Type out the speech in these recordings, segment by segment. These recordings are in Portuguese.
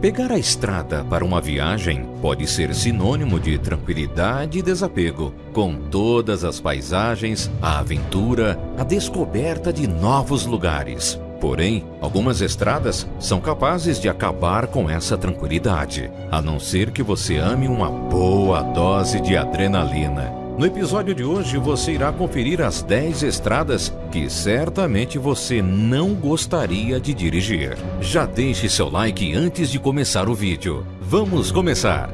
Pegar a estrada para uma viagem pode ser sinônimo de tranquilidade e desapego, com todas as paisagens, a aventura, a descoberta de novos lugares. Porém, algumas estradas são capazes de acabar com essa tranquilidade, a não ser que você ame uma boa dose de adrenalina. No episódio de hoje você irá conferir as 10 estradas que certamente você não gostaria de dirigir. Já deixe seu like antes de começar o vídeo. Vamos começar!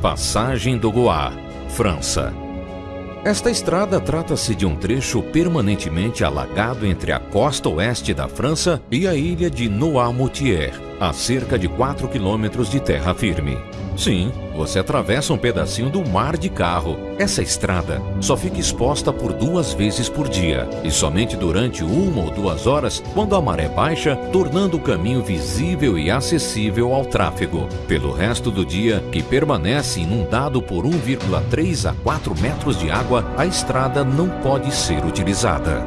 Passagem do Goá, França. Esta estrada trata-se de um trecho permanentemente alagado entre a costa oeste da França e a ilha de Noirmoutier, a cerca de 4 quilômetros de terra firme. Sim, você atravessa um pedacinho do mar de carro. Essa estrada só fica exposta por duas vezes por dia e somente durante uma ou duas horas quando a maré baixa, tornando o caminho visível e acessível ao tráfego. Pelo resto do dia, que permanece inundado por 1,3 a 4 metros de água, a estrada não pode ser utilizada.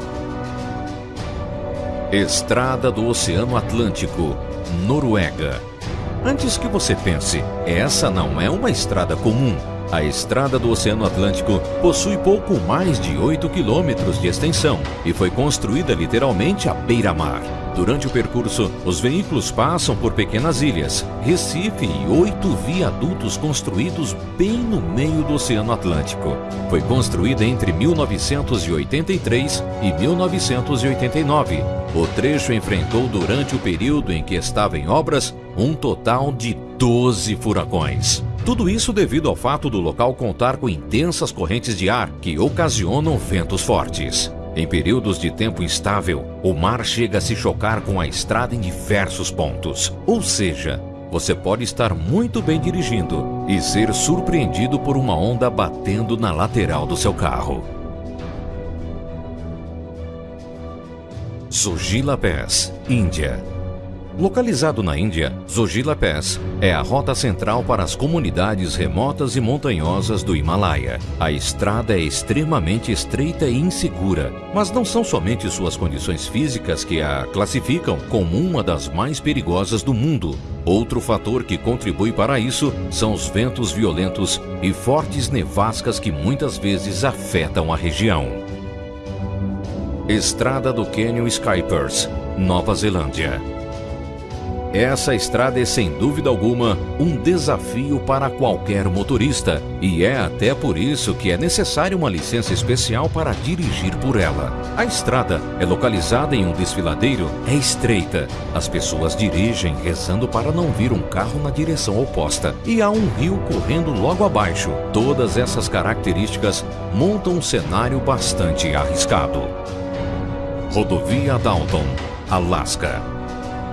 Estrada do Oceano Atlântico, Noruega. Antes que você pense, essa não é uma estrada comum. A estrada do Oceano Atlântico possui pouco mais de 8 quilômetros de extensão e foi construída literalmente à beira-mar. Durante o percurso, os veículos passam por pequenas ilhas, Recife e oito viadutos construídos bem no meio do Oceano Atlântico. Foi construída entre 1983 e 1989. O trecho enfrentou durante o período em que estava em obras um total de 12 furacões. Tudo isso devido ao fato do local contar com intensas correntes de ar que ocasionam ventos fortes. Em períodos de tempo instável, o mar chega a se chocar com a estrada em diversos pontos. Ou seja, você pode estar muito bem dirigindo e ser surpreendido por uma onda batendo na lateral do seu carro. Zogila Pass, Índia Localizado na Índia, Zogila Pass é a rota central para as comunidades remotas e montanhosas do Himalaia. A estrada é extremamente estreita e insegura, mas não são somente suas condições físicas que a classificam como uma das mais perigosas do mundo. Outro fator que contribui para isso são os ventos violentos e fortes nevascas que muitas vezes afetam a região. Estrada do Canyon Skypers, Nova Zelândia essa estrada é sem dúvida alguma um desafio para qualquer motorista e é até por isso que é necessária uma licença especial para dirigir por ela. A estrada é localizada em um desfiladeiro, é estreita. As pessoas dirigem rezando para não vir um carro na direção oposta e há um rio correndo logo abaixo. Todas essas características montam um cenário bastante arriscado. Rodovia Dalton, Alaska.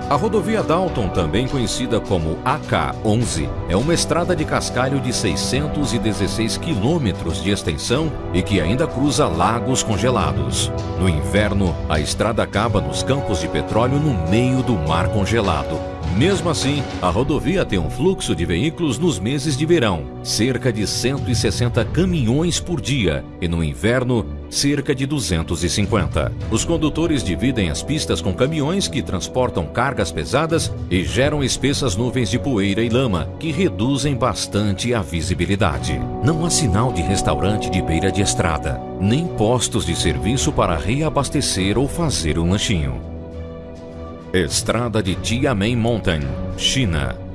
A rodovia Dalton, também conhecida como AK-11, é uma estrada de cascalho de 616 quilômetros de extensão e que ainda cruza lagos congelados. No inverno, a estrada acaba nos campos de petróleo no meio do mar congelado. Mesmo assim, a rodovia tem um fluxo de veículos nos meses de verão, cerca de 160 caminhões por dia, e no inverno, cerca de 250. Os condutores dividem as pistas com caminhões que transportam cargas pesadas e geram espessas nuvens de poeira e lama, que reduzem bastante a visibilidade. Não há sinal de restaurante de beira de estrada, nem postos de serviço para reabastecer ou fazer um lanchinho. Estrada de Tiamen Mountain, China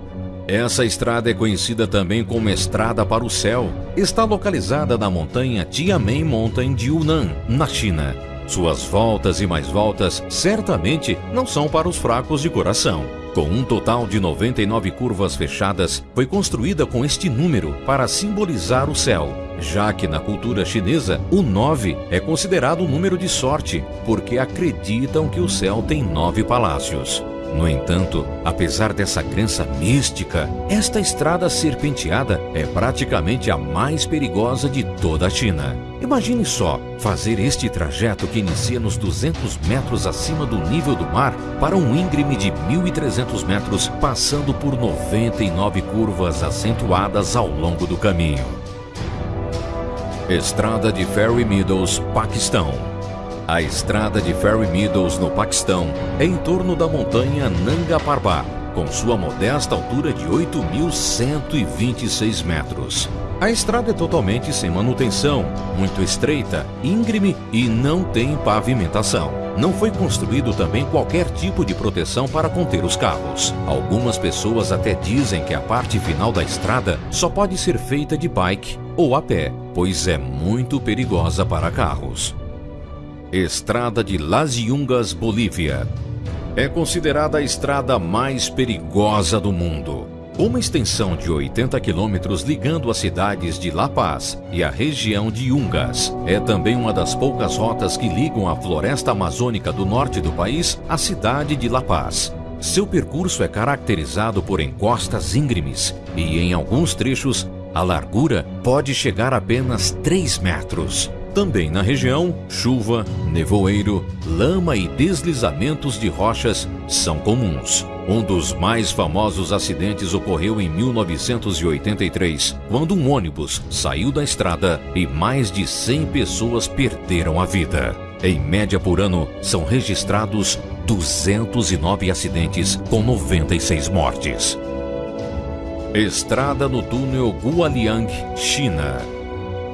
essa estrada é conhecida também como Estrada para o Céu. Está localizada na montanha Tiamen Mountain de Yunnan, na China. Suas voltas e mais voltas certamente não são para os fracos de coração. Com um total de 99 curvas fechadas, foi construída com este número para simbolizar o céu, já que na cultura chinesa o 9 é considerado um número de sorte, porque acreditam que o céu tem nove palácios. No entanto, apesar dessa crença mística, esta estrada serpenteada é praticamente a mais perigosa de toda a China. Imagine só fazer este trajeto que inicia nos 200 metros acima do nível do mar para um íngreme de 1.300 metros, passando por 99 curvas acentuadas ao longo do caminho. Estrada de Ferry Meadows, Paquistão A estrada de Ferry Meadows, no Paquistão, é em torno da montanha Nanga Parbat, com sua modesta altura de 8.126 metros. A estrada é totalmente sem manutenção, muito estreita, íngreme e não tem pavimentação. Não foi construído também qualquer tipo de proteção para conter os carros. Algumas pessoas até dizem que a parte final da estrada só pode ser feita de bike ou a pé, pois é muito perigosa para carros. Estrada de Las Yungas, Bolívia. É considerada a estrada mais perigosa do mundo. Uma extensão de 80 quilômetros ligando as cidades de La Paz e a região de Yungas. É também uma das poucas rotas que ligam a floresta amazônica do norte do país à cidade de La Paz. Seu percurso é caracterizado por encostas íngremes e, em alguns trechos, a largura pode chegar a apenas 3 metros. Também na região, chuva, nevoeiro, lama e deslizamentos de rochas são comuns. Um dos mais famosos acidentes ocorreu em 1983, quando um ônibus saiu da estrada e mais de 100 pessoas perderam a vida. Em média por ano, são registrados 209 acidentes com 96 mortes. Estrada no túnel Guoliang, China.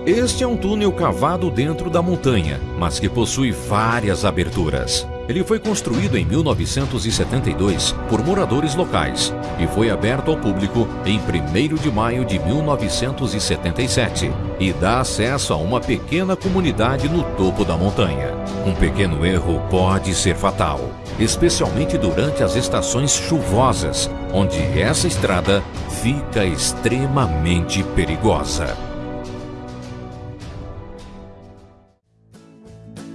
Este é um túnel cavado dentro da montanha, mas que possui várias aberturas. Ele foi construído em 1972 por moradores locais e foi aberto ao público em 1 de maio de 1977 e dá acesso a uma pequena comunidade no topo da montanha. Um pequeno erro pode ser fatal, especialmente durante as estações chuvosas, onde essa estrada fica extremamente perigosa.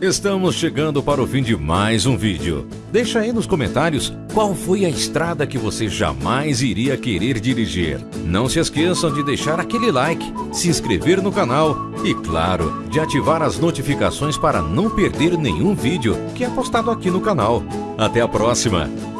Estamos chegando para o fim de mais um vídeo. Deixa aí nos comentários qual foi a estrada que você jamais iria querer dirigir. Não se esqueçam de deixar aquele like, se inscrever no canal e, claro, de ativar as notificações para não perder nenhum vídeo que é postado aqui no canal. Até a próxima!